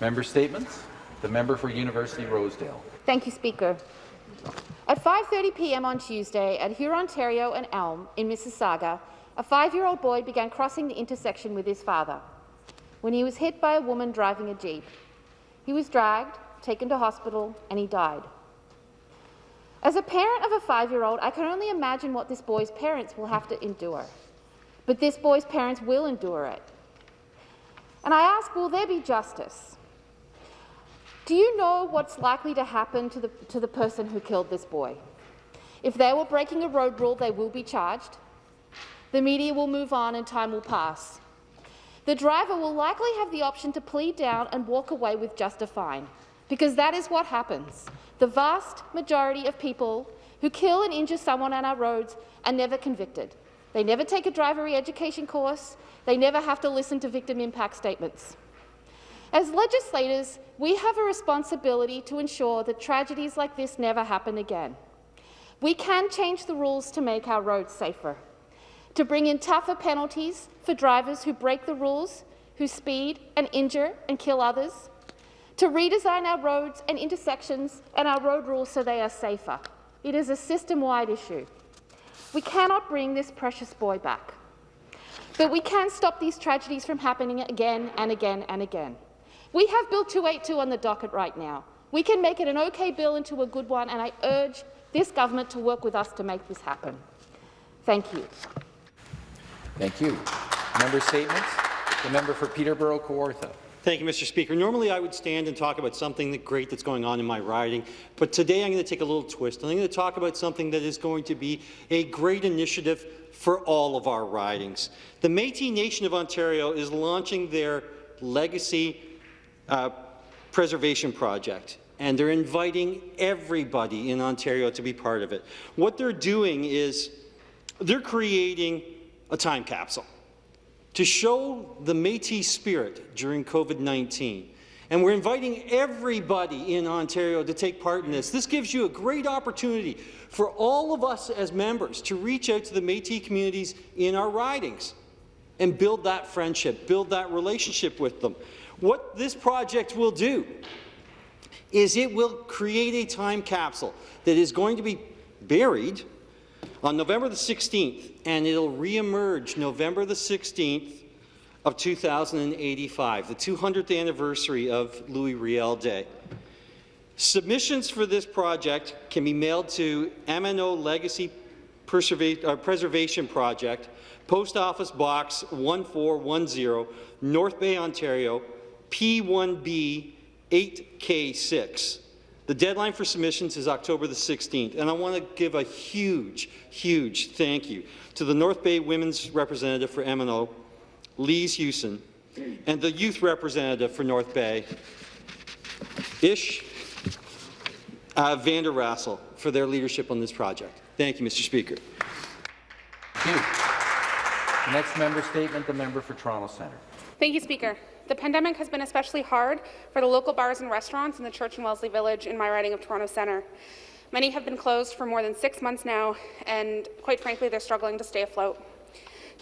Member statements. The member for University Rosedale. Thank you, Speaker. At 5.30 p.m. on Tuesday at Hurontario and Elm in Mississauga, a five-year-old boy began crossing the intersection with his father when he was hit by a woman driving a Jeep. He was dragged, taken to hospital, and he died. As a parent of a five-year-old, I can only imagine what this boy's parents will have to endure. But this boy's parents will endure it. And I ask, will there be justice? Do you know what's likely to happen to the, to the person who killed this boy? If they were breaking a road rule, they will be charged. The media will move on and time will pass. The driver will likely have the option to plead down and walk away with just a fine, because that is what happens. The vast majority of people who kill and injure someone on our roads are never convicted. They never take a driver re-education course. They never have to listen to victim impact statements. As legislators, we have a responsibility to ensure that tragedies like this never happen again. We can change the rules to make our roads safer, to bring in tougher penalties for drivers who break the rules, who speed and injure and kill others, to redesign our roads and intersections and our road rules so they are safer. It is a system-wide issue. We cannot bring this precious boy back. But we can stop these tragedies from happening again and again and again. We have Bill 282 on the docket right now. We can make it an okay bill into a good one, and I urge this government to work with us to make this happen. Thank you. Thank you. Member statements. The member for Peterborough Kawartha. Thank you, Mr. Speaker. Normally, I would stand and talk about something great that's going on in my riding, but today I'm going to take a little twist. I'm going to talk about something that is going to be a great initiative for all of our ridings. The Métis Nation of Ontario is launching their Legacy uh, Preservation Project and they're inviting everybody in Ontario to be part of it. What they're doing is they're creating a time capsule to show the Métis spirit during COVID-19. And we're inviting everybody in Ontario to take part in this. This gives you a great opportunity for all of us as members to reach out to the Métis communities in our ridings and build that friendship, build that relationship with them. What this project will do is it will create a time capsule that is going to be buried on November the 16th, and it'll reemerge November the 16th of 2085, the 200th anniversary of Louis Riel Day. Submissions for this project can be mailed to MNO Legacy uh, Preservation Project, Post Office Box 1410, North Bay, Ontario, P1B 8K6. The deadline for submissions is October the 16th, and I want to give a huge, huge thank you to the North Bay Women's Representative for MNO, Lise Hewson, and the Youth Representative for North Bay, Ish uh, Vander Rassel, for their leadership on this project. Thank you, Mr. Speaker. Thank you. The next member statement, the member for Toronto Centre. Thank you, Speaker. The pandemic has been especially hard for the local bars and restaurants in the Church and Wellesley Village in my riding of Toronto Centre. Many have been closed for more than six months now, and quite frankly, they're struggling to stay afloat.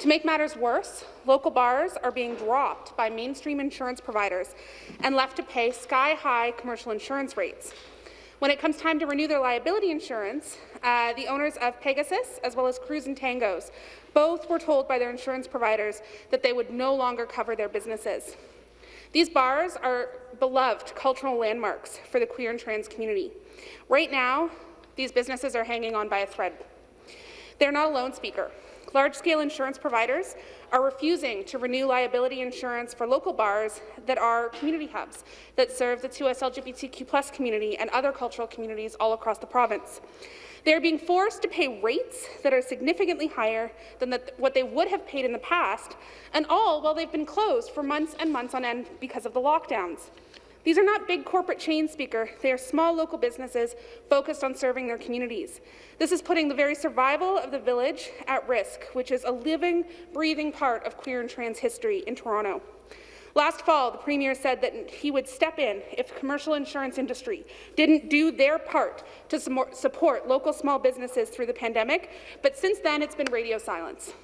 To make matters worse, local bars are being dropped by mainstream insurance providers and left to pay sky-high commercial insurance rates. When it comes time to renew their liability insurance, uh, the owners of Pegasus, as well as Crews and Tangos, both were told by their insurance providers that they would no longer cover their businesses. These bars are beloved cultural landmarks for the queer and trans community. Right now, these businesses are hanging on by a thread. They're not alone, Speaker. Large-scale insurance providers are refusing to renew liability insurance for local bars that are community hubs that serve the 2S LGBTQ community and other cultural communities all across the province. They are being forced to pay rates that are significantly higher than the, what they would have paid in the past, and all while they've been closed for months and months on end because of the lockdowns. These are not big corporate chains, Speaker. They are small local businesses focused on serving their communities. This is putting the very survival of the village at risk, which is a living, breathing part of queer and trans history in Toronto. Last fall, the Premier said that he would step in if the commercial insurance industry didn't do their part to support local small businesses through the pandemic, but since then it's been radio silence.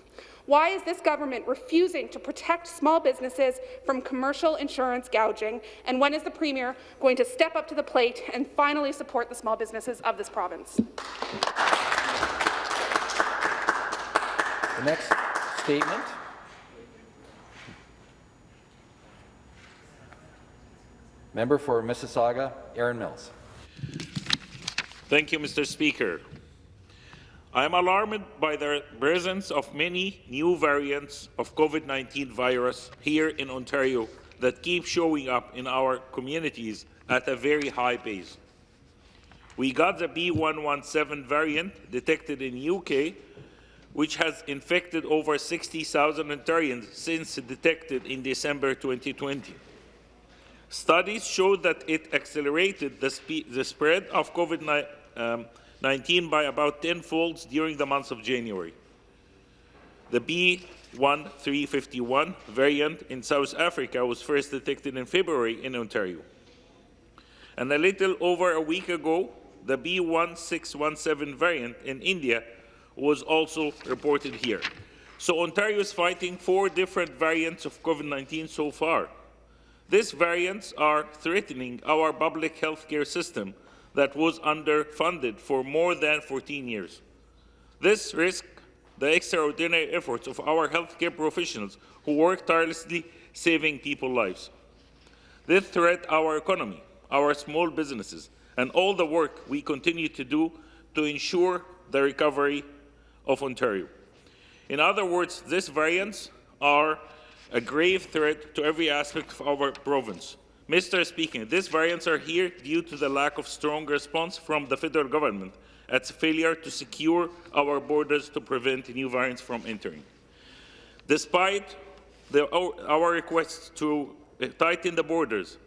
Why is this government refusing to protect small businesses from commercial insurance gouging? And when is the Premier going to step up to the plate and finally support the small businesses of this province? The next statement. Member for Mississauga, Erin Mills. Thank you, Mr. Speaker. I am alarmed by the presence of many new variants of COVID-19 virus here in Ontario that keep showing up in our communities at a very high pace. We got the B117 variant detected in the UK, which has infected over 60,000 Ontarians since detected in December 2020. Studies showed that it accelerated the, the spread of COVID-19 um, by about 10 folds during the month of January. The B1351 variant in South Africa was first detected in February in Ontario. And a little over a week ago, the B1617 variant in India was also reported here. So Ontario is fighting four different variants of COVID-19 so far. These variants are threatening our public health care system that was underfunded for more than 14 years. This risks the extraordinary efforts of our healthcare professionals who work tirelessly saving people's lives. This threat our economy, our small businesses, and all the work we continue to do to ensure the recovery of Ontario. In other words, these variants are a grave threat to every aspect of our province. Mr. Speaker, these variants are here due to the lack of strong response from the federal government, its failure to secure our borders to prevent new variants from entering. Despite the, our requests to uh, tighten the borders,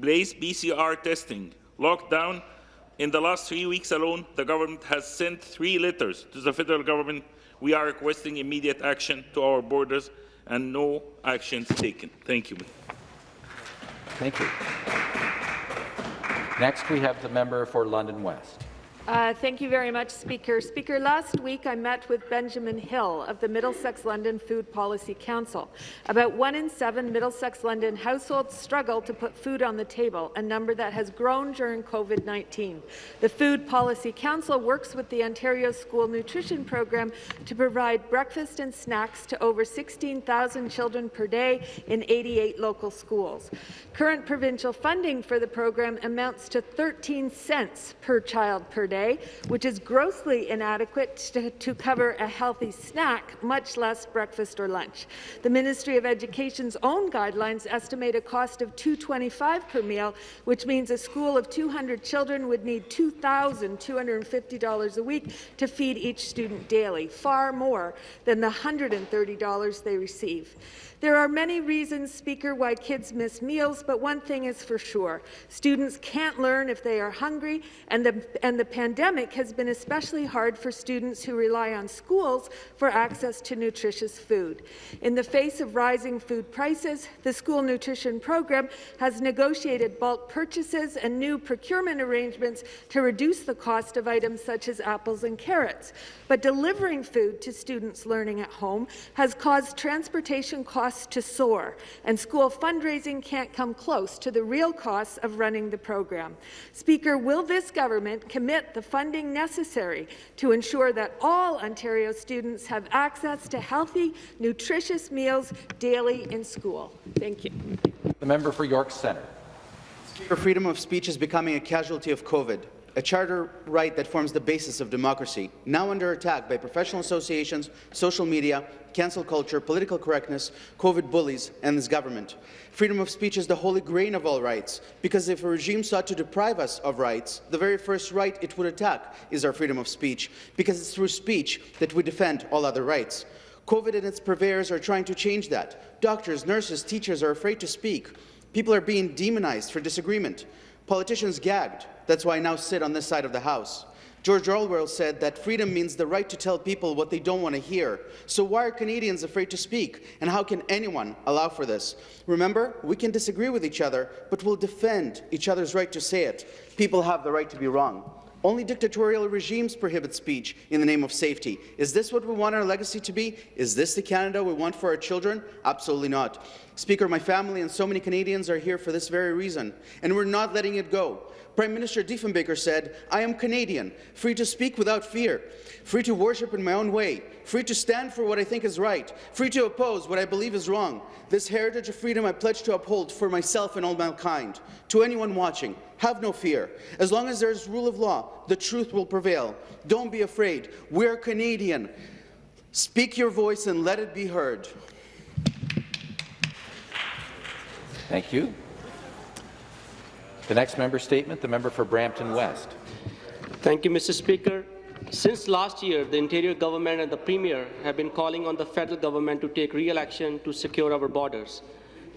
place PCR testing, lockdown, in the last three weeks alone, the government has sent three letters to the federal government. We are requesting immediate action to our borders and no actions taken. Thank you. Thank you. Next, we have the member for London West. Uh, thank you very much, Speaker. Speaker, last week I met with Benjamin Hill of the Middlesex London Food Policy Council. About one in seven Middlesex London households struggle to put food on the table, a number that has grown during COVID-19. The Food Policy Council works with the Ontario School Nutrition Program to provide breakfast and snacks to over 16,000 children per day in 88 local schools. Current provincial funding for the program amounts to 13 cents per child per day day, which is grossly inadequate to, to cover a healthy snack, much less breakfast or lunch. The Ministry of Education's own guidelines estimate a cost of $2.25 per meal, which means a school of 200 children would need $2,250 a week to feed each student daily, far more than the $130 they receive. There are many reasons, Speaker, why kids miss meals, but one thing is for sure. Students can't learn if they are hungry, and the, and the pandemic has been especially hard for students who rely on schools for access to nutritious food. In the face of rising food prices, the school nutrition program has negotiated bulk purchases and new procurement arrangements to reduce the cost of items such as apples and carrots. But delivering food to students learning at home has caused transportation costs costs to soar, and school fundraising can't come close to the real costs of running the program. Speaker, will this government commit the funding necessary to ensure that all Ontario students have access to healthy, nutritious meals daily in school? Thank you. The member for York Centre. Speaker, freedom of speech is becoming a casualty of COVID a charter right that forms the basis of democracy, now under attack by professional associations, social media, cancel culture, political correctness, COVID bullies, and this government. Freedom of speech is the holy grain of all rights, because if a regime sought to deprive us of rights, the very first right it would attack is our freedom of speech, because it's through speech that we defend all other rights. COVID and its purveyors are trying to change that. Doctors, nurses, teachers are afraid to speak. People are being demonized for disagreement. Politicians gagged. That's why I now sit on this side of the House. George Orwell said that freedom means the right to tell people what they don't want to hear. So why are Canadians afraid to speak? And how can anyone allow for this? Remember, we can disagree with each other, but we'll defend each other's right to say it. People have the right to be wrong. Only dictatorial regimes prohibit speech in the name of safety. Is this what we want our legacy to be? Is this the Canada we want for our children? Absolutely not. Speaker, my family and so many Canadians are here for this very reason, and we're not letting it go. Prime Minister Diefenbaker said, I am Canadian, free to speak without fear, free to worship in my own way, free to stand for what I think is right, free to oppose what I believe is wrong. This heritage of freedom I pledge to uphold for myself and all mankind. To anyone watching, have no fear. As long as there is rule of law, the truth will prevail. Don't be afraid. We're Canadian. Speak your voice and let it be heard. Thank you. The next member statement, the member for Brampton West. Thank you, Mr. Speaker. Since last year, the Ontario Government and the Premier have been calling on the federal government to take real action to secure our borders.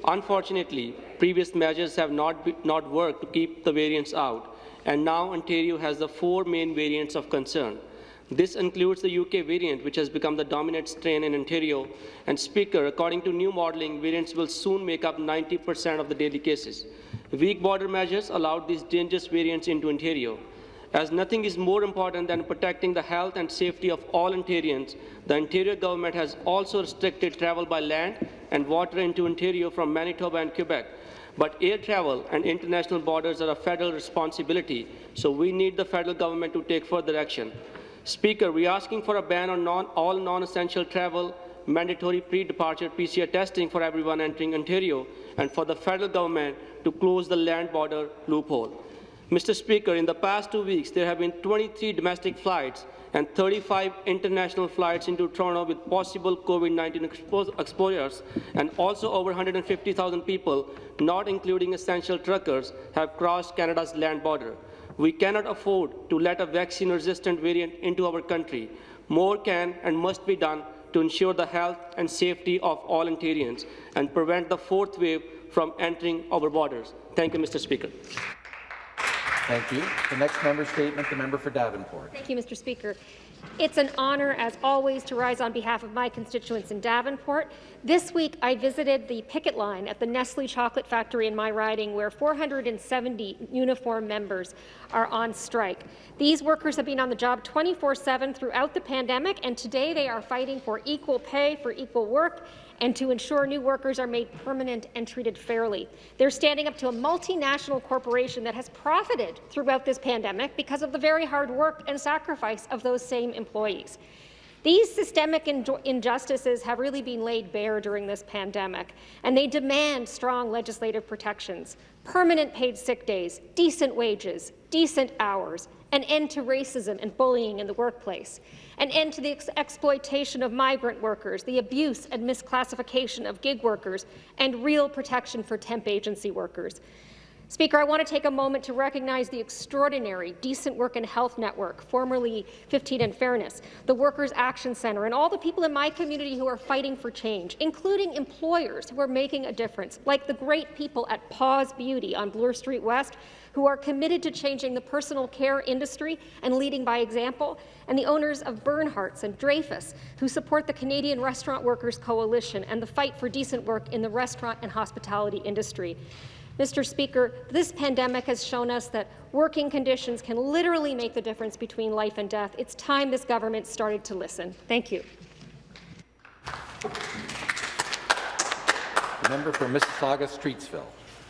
Unfortunately, previous measures have not, be, not worked to keep the variants out, and now Ontario has the four main variants of concern. This includes the UK variant, which has become the dominant strain in Ontario. And Speaker, according to new modelling, variants will soon make up 90% of the daily cases. Weak border measures allowed these dangerous variants into Ontario. As nothing is more important than protecting the health and safety of all Ontarians, the Ontario government has also restricted travel by land and water into Ontario from Manitoba and Quebec. But air travel and international borders are a federal responsibility, so we need the federal government to take further action. Speaker, we are asking for a ban on non, all non-essential travel, mandatory pre-departure PCR testing for everyone entering Ontario, and for the federal government to close the land border loophole. Mr. Speaker, in the past two weeks, there have been 23 domestic flights and 35 international flights into Toronto with possible COVID-19 expo exposures, and also over 150,000 people, not including essential truckers, have crossed Canada's land border. We cannot afford to let a vaccine-resistant variant into our country. More can and must be done to ensure the health and safety of all Ontarians and prevent the fourth wave from entering our borders. Thank you, Mr. Speaker. Thank you. The next member statement, the member for Davenport. Thank you, Mr. Speaker. It's an honour, as always, to rise on behalf of my constituents in Davenport. This week, I visited the picket line at the Nestle Chocolate Factory in my riding, where 470 uniform members are on strike. These workers have been on the job 24-7 throughout the pandemic, and today they are fighting for equal pay for equal work and to ensure new workers are made permanent and treated fairly. They're standing up to a multinational corporation that has profited throughout this pandemic because of the very hard work and sacrifice of those same employees. These systemic injustices have really been laid bare during this pandemic, and they demand strong legislative protections, permanent paid sick days, decent wages, decent hours, an end to racism and bullying in the workplace, an end to the ex exploitation of migrant workers, the abuse and misclassification of gig workers, and real protection for temp agency workers. Speaker, I want to take a moment to recognize the extraordinary Decent Work and Health Network, formerly 15 and Fairness, the Workers' Action Centre, and all the people in my community who are fighting for change, including employers who are making a difference, like the great people at Paws Beauty on Bloor Street West, who are committed to changing the personal care industry and leading by example, and the owners of Bernhardt's and Dreyfus, who support the Canadian Restaurant Workers Coalition and the fight for decent work in the restaurant and hospitality industry. Mr. Speaker, this pandemic has shown us that working conditions can literally make the difference between life and death. It's time this government started to listen. Thank you. The member for Mississauga-Streetsville.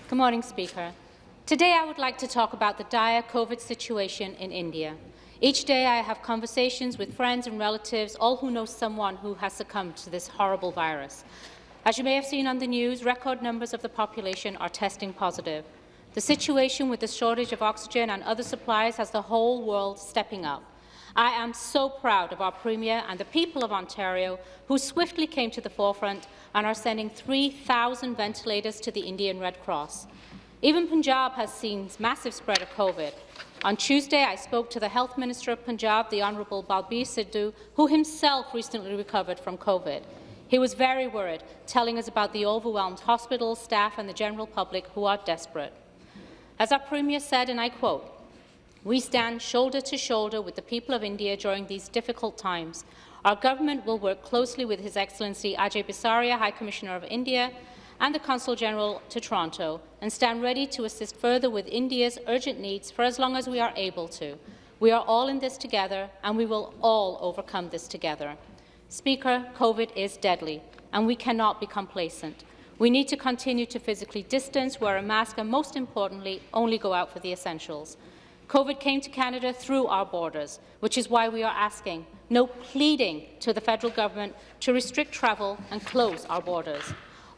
Good morning, Speaker. Today I would like to talk about the dire COVID situation in India. Each day I have conversations with friends and relatives, all who know someone who has succumbed to this horrible virus. As you may have seen on the news, record numbers of the population are testing positive. The situation with the shortage of oxygen and other supplies has the whole world stepping up. I am so proud of our Premier and the people of Ontario who swiftly came to the forefront and are sending 3,000 ventilators to the Indian Red Cross. Even Punjab has seen massive spread of COVID. On Tuesday, I spoke to the Health Minister of Punjab, the Honourable Balbir Sidhu, who himself recently recovered from COVID. He was very worried, telling us about the overwhelmed hospital staff and the general public who are desperate. As our Premier said, and I quote, we stand shoulder to shoulder with the people of India during these difficult times. Our government will work closely with His Excellency Ajay Bisaria, High Commissioner of India, and the Consul General to Toronto, and stand ready to assist further with India's urgent needs for as long as we are able to. We are all in this together, and we will all overcome this together. Speaker, COVID is deadly, and we cannot be complacent. We need to continue to physically distance, wear a mask, and most importantly, only go out for the essentials. COVID came to Canada through our borders, which is why we are asking, no pleading to the federal government to restrict travel and close our borders.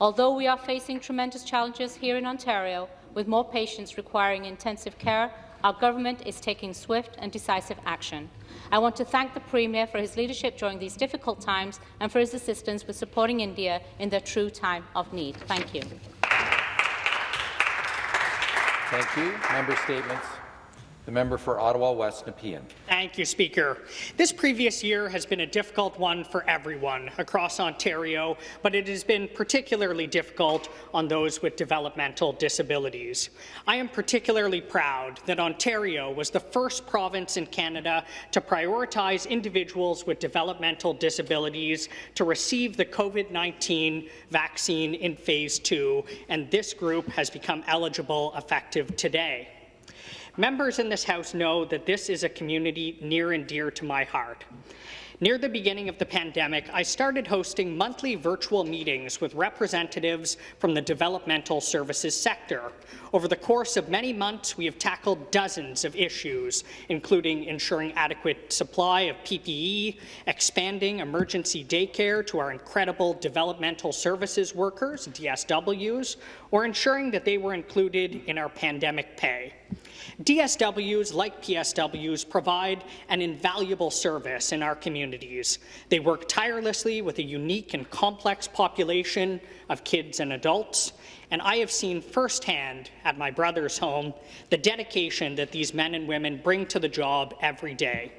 Although we are facing tremendous challenges here in Ontario, with more patients requiring intensive care, our government is taking swift and decisive action. I want to thank the Premier for his leadership during these difficult times and for his assistance with supporting India in their true time of need. Thank you. Thank you. Member statements. The member for Ottawa West Nepean. Thank you, Speaker. This previous year has been a difficult one for everyone across Ontario, but it has been particularly difficult on those with developmental disabilities. I am particularly proud that Ontario was the first province in Canada to prioritize individuals with developmental disabilities to receive the COVID-19 vaccine in Phase 2, and this group has become eligible effective today. Members in this House know that this is a community near and dear to my heart. Near the beginning of the pandemic, I started hosting monthly virtual meetings with representatives from the developmental services sector. Over the course of many months, we have tackled dozens of issues, including ensuring adequate supply of PPE, expanding emergency daycare to our incredible developmental services workers, DSWs, or ensuring that they were included in our pandemic pay. DSWs, like PSWs, provide an invaluable service in our communities. They work tirelessly with a unique and complex population of kids and adults, and I have seen firsthand at my brother's home the dedication that these men and women bring to the job every day.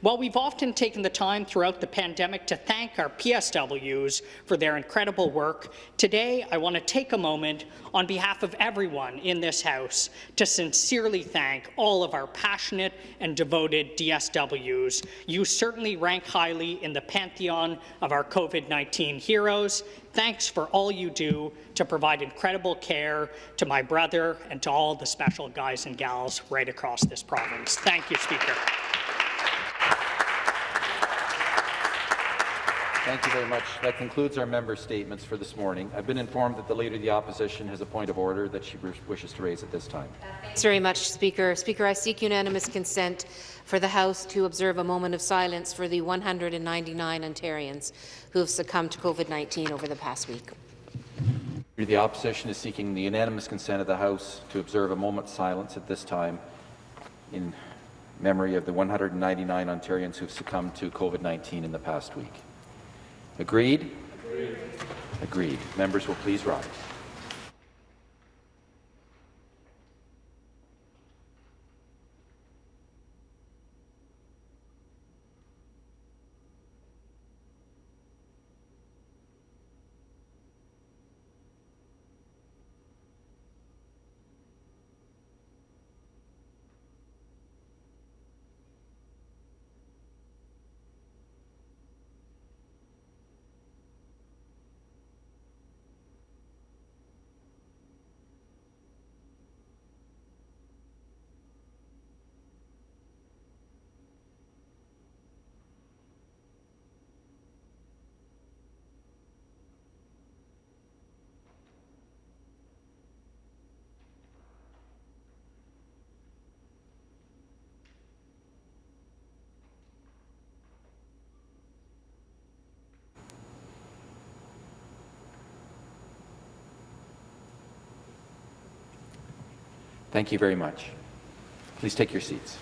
While we've often taken the time throughout the pandemic to thank our PSWs for their incredible work, today I want to take a moment on behalf of everyone in this House to sincerely thank all of our passionate and devoted DSWs. You certainly rank highly in the pantheon of our COVID-19 heroes. Thanks for all you do to provide incredible care to my brother and to all the special guys and gals right across this province. Thank you, Speaker. Thank you very much. That concludes our member statements for this morning. I've been informed that the Leader of the Opposition has a point of order that she wishes to raise at this time. Uh, thanks very much, Speaker. Speaker, I seek unanimous consent for the House to observe a moment of silence for the 199 Ontarians who have succumbed to COVID-19 over the past week. The Opposition is seeking the unanimous consent of the House to observe a moment's silence at this time in memory of the 199 Ontarians who have succumbed to COVID-19 in the past week. Agreed? Agreed? Agreed. Members will please rise. Thank you very much. Please take your seats.